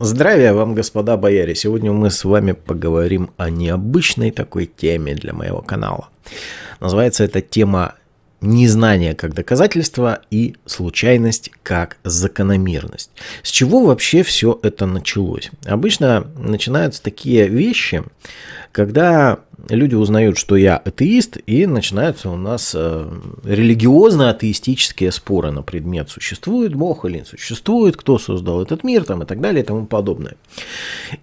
Здравия вам, господа бояре! Сегодня мы с вами поговорим о необычной такой теме для моего канала. Называется эта тема незнание как доказательство и случайность как закономерность. С чего вообще все это началось? Обычно начинаются такие вещи, когда люди узнают, что я атеист, и начинаются у нас э, религиозно-атеистические споры на предмет, существует Бог или не существует, кто создал этот мир там, и так далее и тому подобное.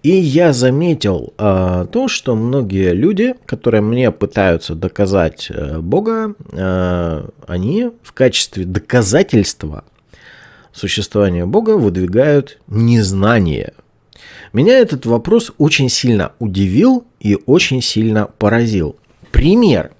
И я заметил э, то, что многие люди, которые мне пытаются доказать э, Бога, э, они в качестве доказательства существования Бога выдвигают незнание – меня этот вопрос очень сильно удивил и очень сильно поразил. Пример.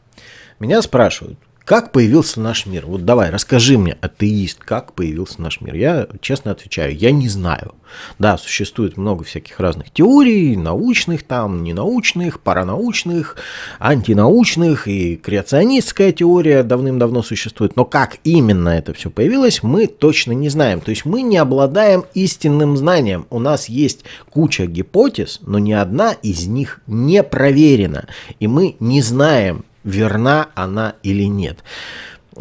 Меня спрашивают, как появился наш мир? Вот давай, расскажи мне, атеист, как появился наш мир? Я честно отвечаю, я не знаю. Да, существует много всяких разных теорий, научных там, ненаучных, паранаучных, антинаучных, и креационистская теория давным-давно существует. Но как именно это все появилось, мы точно не знаем. То есть мы не обладаем истинным знанием. У нас есть куча гипотез, но ни одна из них не проверена. И мы не знаем, верна она или нет.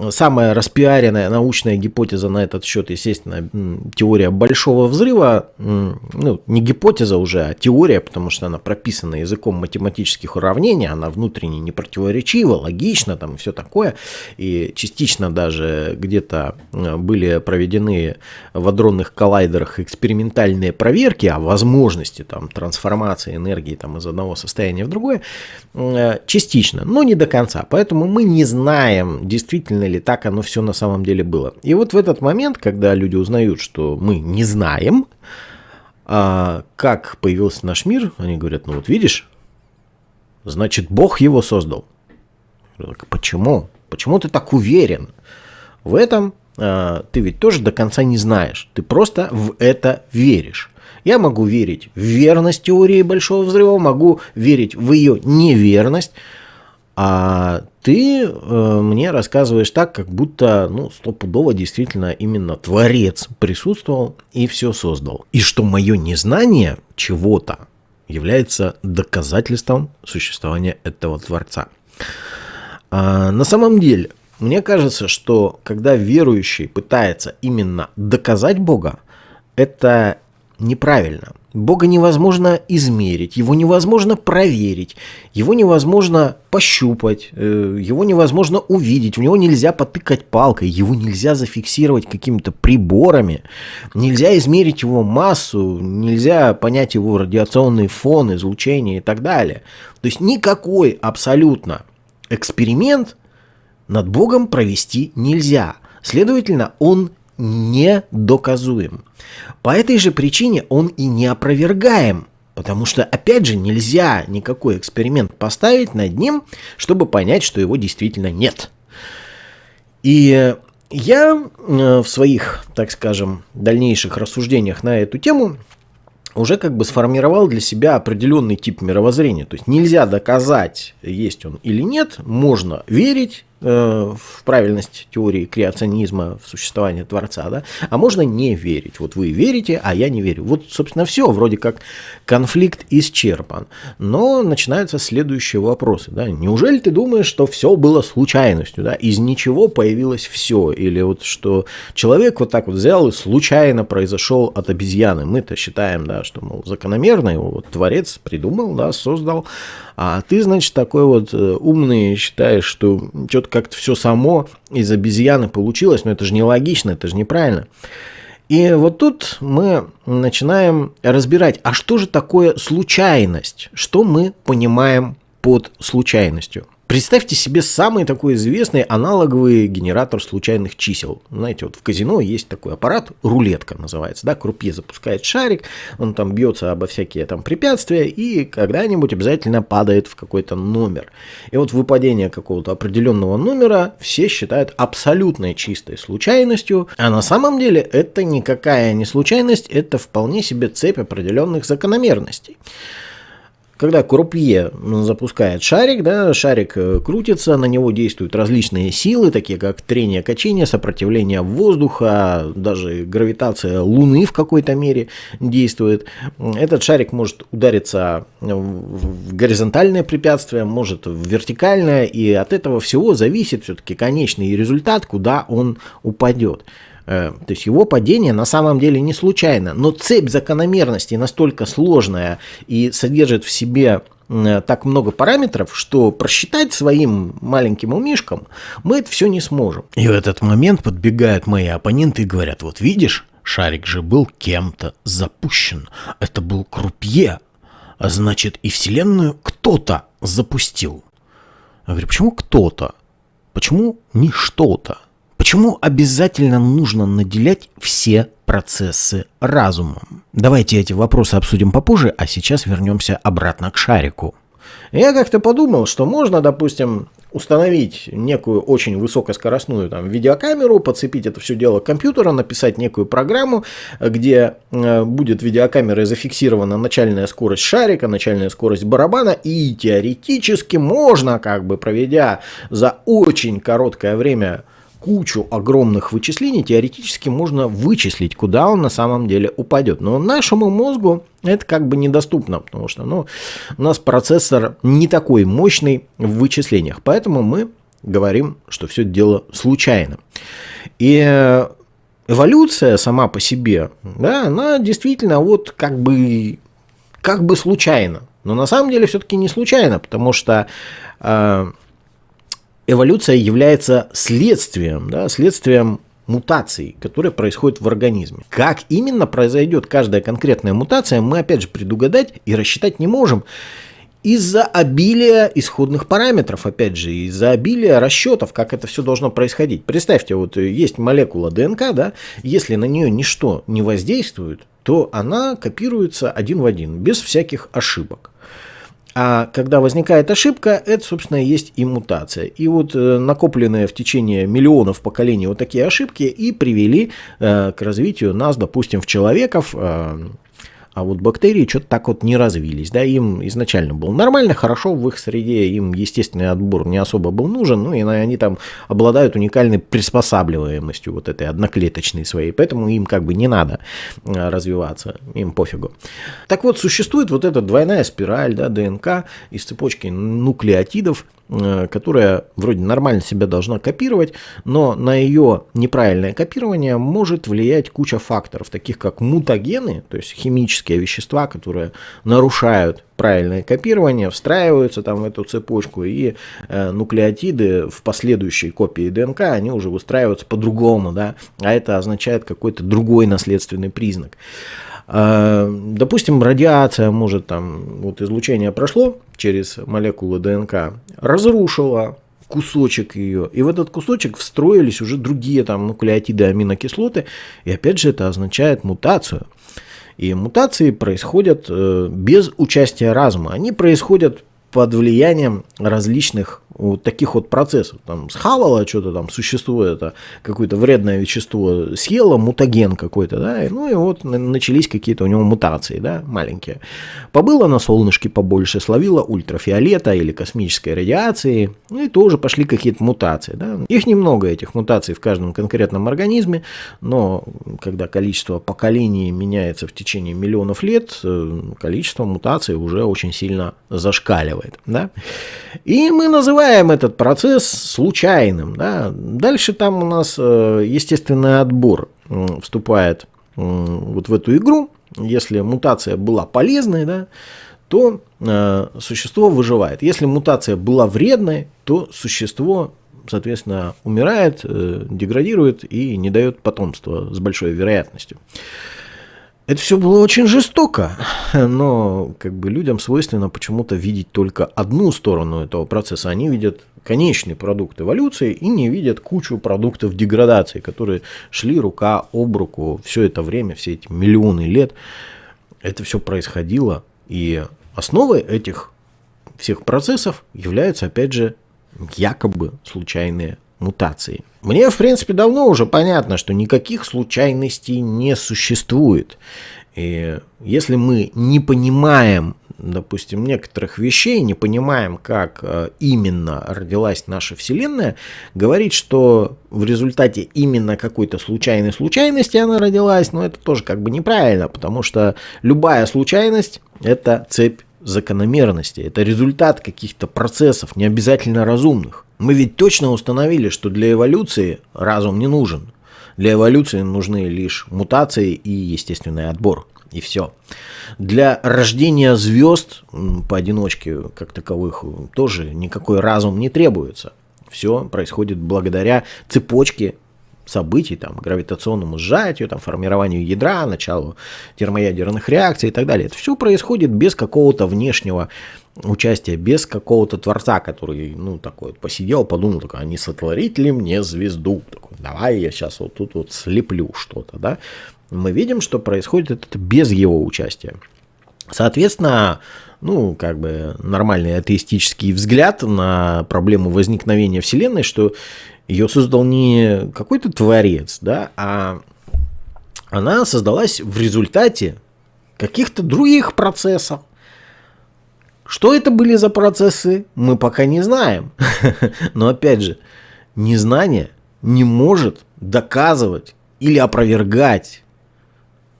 Самая распиаренная научная гипотеза на этот счет, естественно, теория большого взрыва. Ну, не гипотеза уже, а теория, потому что она прописана языком математических уравнений, она внутренне не противоречива, логична там и все такое. И частично даже где-то были проведены в адронных коллайдерах экспериментальные проверки о возможности там, трансформации энергии там, из одного состояния в другое. Частично, но не до конца. Поэтому мы не знаем, действительно действительно ли так оно все на самом деле было. И вот в этот момент, когда люди узнают, что мы не знаем, а, как появился наш мир, они говорят, ну вот видишь, значит Бог его создал. Почему? Почему ты так уверен? В этом а, ты ведь тоже до конца не знаешь. Ты просто в это веришь. Я могу верить в верность теории Большого Взрыва, могу верить в ее неверность, а ты э, мне рассказываешь так, как будто, ну, стопудово действительно именно Творец присутствовал и все создал. И что мое незнание чего-то является доказательством существования этого Творца. А, на самом деле, мне кажется, что когда верующий пытается именно доказать Бога, это неправильно. Бога невозможно измерить, его невозможно проверить, его невозможно пощупать, э, его невозможно увидеть, в него нельзя потыкать палкой, его нельзя зафиксировать какими-то приборами, нельзя измерить его массу, нельзя понять его радиационный фон, излучение и так далее. То есть никакой абсолютно эксперимент над Богом провести нельзя. Следовательно, он недоказуем. По этой же причине он и не опровергаем, потому что, опять же, нельзя никакой эксперимент поставить над ним, чтобы понять, что его действительно нет. И я э, в своих, так скажем, дальнейших рассуждениях на эту тему уже как бы сформировал для себя определенный тип мировоззрения. То есть нельзя доказать, есть он или нет, можно верить, в правильность теории креационизма, в существование Творца, да, а можно не верить. Вот вы верите, а я не верю. Вот, собственно, все, вроде как конфликт исчерпан. Но начинаются следующие вопросы. Да. Неужели ты думаешь, что все было случайностью, да, из ничего появилось все, или вот что человек вот так вот взял и случайно произошел от обезьяны. Мы-то считаем, да, что, мол, закономерно его вот Творец придумал, да, создал, а ты, значит, такой вот э, умный считаешь, что что-то как-то все само из обезьяны получилось, но это же нелогично, это же неправильно. И вот тут мы начинаем разбирать, а что же такое случайность? Что мы понимаем под случайностью? Представьте себе самый такой известный аналоговый генератор случайных чисел. Знаете, вот в казино есть такой аппарат, рулетка называется, да, крупье запускает шарик, он там бьется обо всякие там препятствия и когда-нибудь обязательно падает в какой-то номер. И вот выпадение какого-то определенного номера все считают абсолютной чистой случайностью, а на самом деле это никакая не случайность, это вполне себе цепь определенных закономерностей. Когда крупье запускает шарик, да, шарик э, крутится, на него действуют различные силы, такие как трение, качение, сопротивление воздуха, даже гравитация Луны в какой-то мере действует. Этот шарик может удариться в горизонтальное препятствие, может в вертикальное, и от этого всего зависит все-таки конечный результат, куда он упадет. Э, то есть его падение на самом деле не случайно, но цепь закономерностей настолько сложная и содержит в себе э, так много параметров, что просчитать своим маленьким умишкам мы это все не сможем. И в этот момент подбегают мои оппоненты и говорят, вот видишь, шарик же был кем-то запущен. Это был крупье. А значит, и Вселенную кто-то запустил. Я говорю, почему кто-то? Почему не что-то? Почему обязательно нужно наделять все процессы разумом? Давайте эти вопросы обсудим попозже, а сейчас вернемся обратно к шарику. Я как-то подумал, что можно, допустим, установить некую очень высокоскоростную там, видеокамеру, подцепить это все дело к компьютеру, написать некую программу, где э, будет видеокамерой зафиксирована начальная скорость шарика, начальная скорость барабана, и теоретически можно, как бы проведя за очень короткое время кучу огромных вычислений, теоретически можно вычислить, куда он на самом деле упадет. Но нашему мозгу это как бы недоступно, потому что ну, у нас процессор не такой мощный в вычислениях. Поэтому мы говорим, что все дело случайно. И эволюция сама по себе, да, она действительно вот как бы, как бы случайно. Но на самом деле все-таки не случайно, потому что э, эволюция является следствием, да, следствием мутаций, которые происходят в организме. Как именно произойдет каждая конкретная мутация, мы опять же предугадать и рассчитать не можем. Из-за обилия исходных параметров, опять же, из-за обилия расчетов, как это все должно происходить. Представьте, вот есть молекула ДНК, да, если на нее ничто не воздействует, то она копируется один в один, без всяких ошибок. А когда возникает ошибка, это, собственно, есть и мутация. И вот э, накопленные в течение миллионов поколений вот такие ошибки и привели э, к развитию нас, допустим, в человеков, э, а вот бактерии что-то так вот не развились. Да, им изначально было нормально, хорошо в их среде, им естественный отбор не особо был нужен, ну и они там обладают уникальной приспосабливаемостью вот этой одноклеточной своей, поэтому им как бы не надо э, развиваться, им пофигу. Так вот, существует вот эта двойная спираль да, ДНК из цепочки нуклеотидов, которая вроде нормально себя должна копировать, но на ее неправильное копирование может влиять куча факторов, таких как мутагены, то есть химические вещества, которые нарушают правильное копирование, встраиваются там в эту цепочку, и э, нуклеотиды в последующей копии ДНК, они уже выстраиваются по-другому, да, а это означает какой-то другой наследственный признак. А, допустим, радиация может там, вот излучение прошло через молекулы ДНК, разрушило кусочек ее, и в этот кусочек встроились уже другие там нуклеотиды, аминокислоты, и опять же это означает мутацию. И мутации происходят э, без участия разума, они происходят под влиянием различных вот таких вот процессов. Там схавало что-то там, существо это, какое-то вредное вещество съело, мутаген какой-то, да, ну и вот начались какие-то у него мутации, да, маленькие. Побыло на солнышке побольше, словило ультрафиолета или космической радиации, ну и тоже пошли какие-то мутации, да. Их немного, этих мутаций в каждом конкретном организме, но когда количество поколений меняется в течение миллионов лет, э, количество мутаций уже очень сильно зашкаливает. Да? И мы называем этот процесс случайным. Да? Дальше там у нас э, естественный отбор вступает вот в эту игру. Если мутация была полезной, да, то э, существо выживает. Если мутация была вредной, то существо соответственно, умирает, э, деградирует и не дает потомства с большой вероятностью. Это все было очень жестоко, но как бы людям свойственно почему-то видеть только одну сторону этого процесса. Они видят конечный продукт эволюции и не видят кучу продуктов деградации, которые шли рука об руку все это время, все эти миллионы лет. Это все происходило, и основой этих всех процессов являются, опять же, якобы случайные мутации. Мне, в принципе, давно уже понятно, что никаких случайностей не существует. И если мы не понимаем допустим, некоторых вещей, не понимаем, как э, именно родилась наша Вселенная, говорить, что в результате именно какой-то случайной случайности она родилась, но это тоже как бы неправильно, потому что любая случайность – это цепь закономерности, это результат каких-то процессов, не обязательно разумных. Мы ведь точно установили, что для эволюции разум не нужен. Для эволюции нужны лишь мутации и естественный отбор. И все. Для рождения звезд поодиночке, как таковых, тоже никакой разум не требуется. Все происходит благодаря цепочке событий, там, гравитационному сжатию, там, формированию ядра, началу термоядерных реакций и так далее. Это все происходит без какого-то внешнего участия, без какого-то творца, который, ну, такой вот посидел, подумал, такой, а не сотворить ли мне звезду? Такой, давай я сейчас вот тут вот слеплю что-то, да. Мы видим, что происходит это без его участия. Соответственно, ну, как бы нормальный атеистический взгляд на проблему возникновения Вселенной, что ее создал не какой-то творец, да, а она создалась в результате каких-то других процессов. Что это были за процессы, мы пока не знаем. Но опять же, незнание не может доказывать или опровергать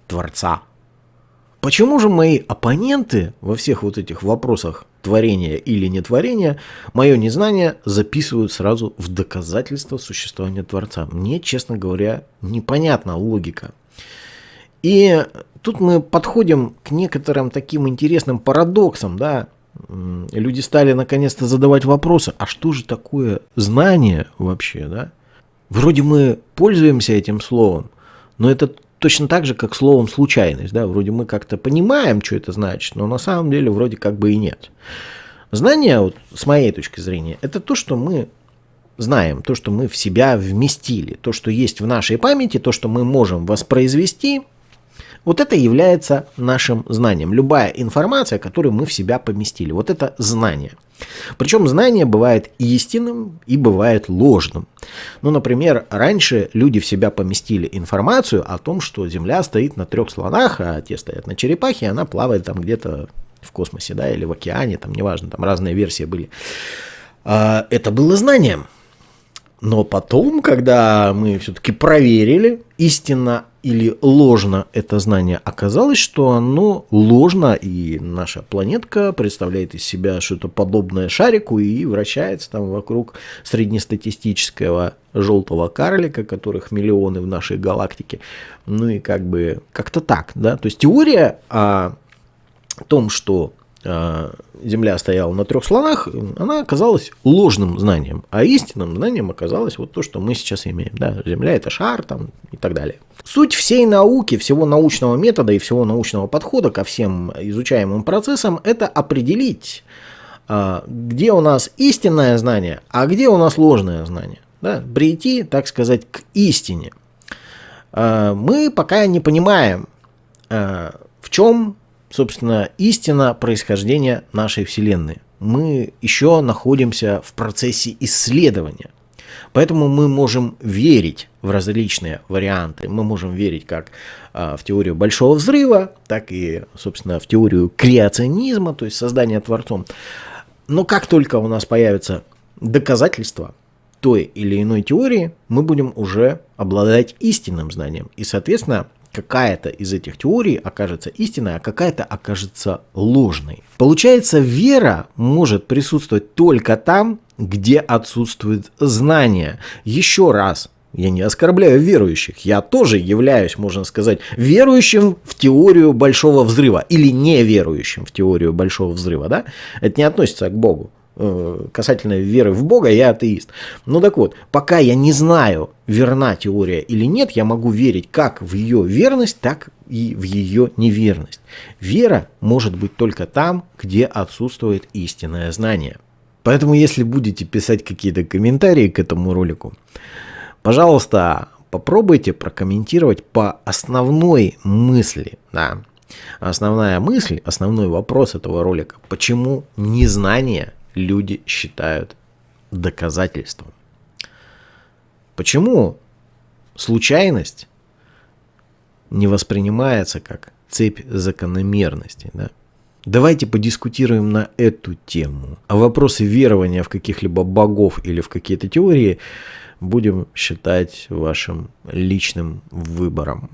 Творца. Почему же мои оппоненты во всех вот этих вопросах творения или нетворения, мое незнание записывают сразу в доказательство существования Творца? Мне, честно говоря, непонятна логика. И тут мы подходим к некоторым таким интересным парадоксам, да, люди стали наконец-то задавать вопросы, а что же такое знание вообще, да? Вроде мы пользуемся этим словом, но это точно так же, как словом случайность. Да? Вроде мы как-то понимаем, что это значит, но на самом деле вроде как бы и нет. Знание, вот, с моей точки зрения, это то, что мы знаем, то, что мы в себя вместили, то, что есть в нашей памяти, то, что мы можем воспроизвести – вот это является нашим знанием. Любая информация, которую мы в себя поместили. Вот это знание. Причем знание бывает истинным и бывает ложным. Ну, например, раньше люди в себя поместили информацию о том, что Земля стоит на трех слонах, а те стоят на черепахе, и она плавает там где-то в космосе, да, или в океане, там неважно, там разные версии были. А, это было знанием. Но потом, когда мы все-таки проверили, истинно или ложно это знание, оказалось, что оно ложно, и наша планетка представляет из себя что-то подобное шарику и вращается там вокруг среднестатистического желтого карлика, которых миллионы в нашей галактике. Ну и как бы как-то так, да. То есть теория о том, что Земля стояла на трех слонах, она оказалась ложным знанием, а истинным знанием оказалось вот то, что мы сейчас имеем. Да, Земля это шар там и так далее. Суть всей науки, всего научного метода и всего научного подхода ко всем изучаемым процессам – это определить, а, где у нас истинное знание, а где у нас ложное знание. Да? Прийти, так сказать, к истине. А, мы пока не понимаем, в чем собственно, истина происхождения нашей Вселенной. Мы еще находимся в процессе исследования. Поэтому мы можем верить в различные варианты. Мы можем верить как а, в теорию большого взрыва, так и, собственно, в теорию креационизма, то есть создания Творцом. Но как только у нас появятся доказательства той или иной теории, мы будем уже обладать истинным знанием. И, соответственно, какая-то из этих теорий окажется истинной, а какая-то окажется ложной. Получается, вера может присутствовать только там, где отсутствует знание. Еще раз, я не оскорбляю верующих, я тоже являюсь, можно сказать, верующим в теорию большого взрыва или неверующим в теорию большого взрыва, да? Это не относится к Богу. Э, касательно веры в Бога, я атеист. Ну так вот, пока я не знаю, верна теория или нет, я могу верить как в ее верность, так и в ее неверность. Вера может быть только там, где отсутствует истинное знание. Поэтому, если будете писать какие-то комментарии к этому ролику, пожалуйста, попробуйте прокомментировать по основной мысли. Да. Основная мысль, основной вопрос этого ролика, почему незнание люди считают доказательством. Почему случайность не воспринимается как цепь закономерностей? Да? Давайте подискутируем на эту тему. А вопросы верования в каких-либо богов или в какие-то теории будем считать вашим личным выбором.